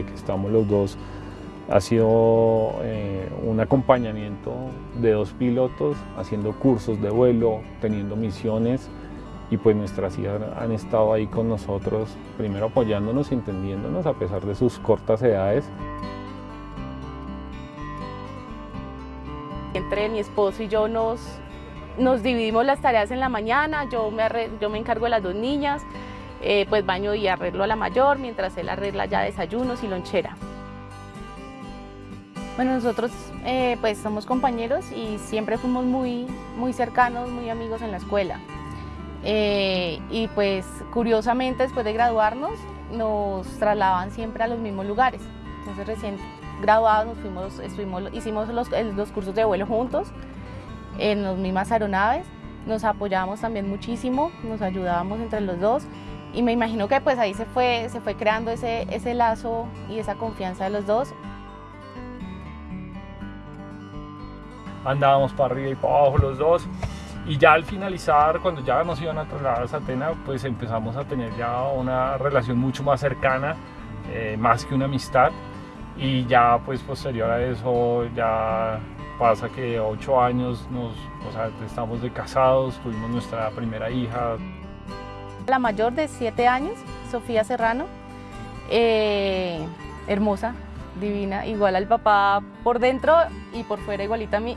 estamos los dos ha sido eh, un acompañamiento de dos pilotos haciendo cursos de vuelo, teniendo misiones y pues nuestras hijas han estado ahí con nosotros, primero apoyándonos y entendiéndonos a pesar de sus cortas edades. Entre mi esposo y yo nos, nos dividimos las tareas en la mañana, yo me, yo me encargo de las dos niñas, eh, pues baño y arreglo a la mayor, mientras él arregla ya desayunos y lonchera. Bueno, nosotros eh, pues somos compañeros y siempre fuimos muy, muy cercanos, muy amigos en la escuela. Eh, y pues curiosamente después de graduarnos nos trasladaban siempre a los mismos lugares. Entonces recién graduados nos fuimos, estuvimos, hicimos los, los cursos de vuelo juntos en las mismas aeronaves, nos apoyábamos también muchísimo, nos ayudábamos entre los dos y me imagino que pues ahí se fue, se fue creando ese, ese lazo y esa confianza de los dos. andábamos para arriba y para abajo los dos. Y ya al finalizar, cuando ya nos iban a trasladar a Satena, pues empezamos a tener ya una relación mucho más cercana, eh, más que una amistad. Y ya pues posterior a eso, ya pasa que ocho años nos, estamos de casados, tuvimos nuestra primera hija. La mayor de siete años, Sofía Serrano, eh, hermosa, divina, igual al papá por dentro y por fuera igualita a mí.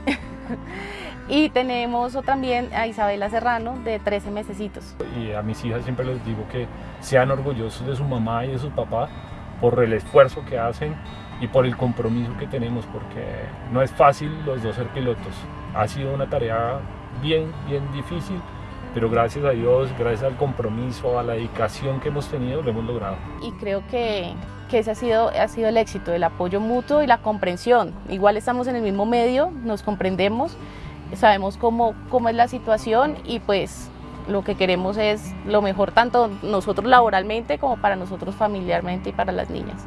y tenemos también a Isabela Serrano de 13 mesecitos. Y a mis hijas siempre les digo que sean orgullosos de su mamá y de su papá por el esfuerzo que hacen y por el compromiso que tenemos, porque no es fácil los dos ser pilotos. Ha sido una tarea bien, bien difícil, pero gracias a Dios, gracias al compromiso, a la dedicación que hemos tenido, lo hemos logrado. Y creo que, que ese ha sido, ha sido el éxito, el apoyo mutuo y la comprensión. Igual estamos en el mismo medio, nos comprendemos, sabemos cómo, cómo es la situación y pues lo que queremos es lo mejor tanto nosotros laboralmente como para nosotros familiarmente y para las niñas.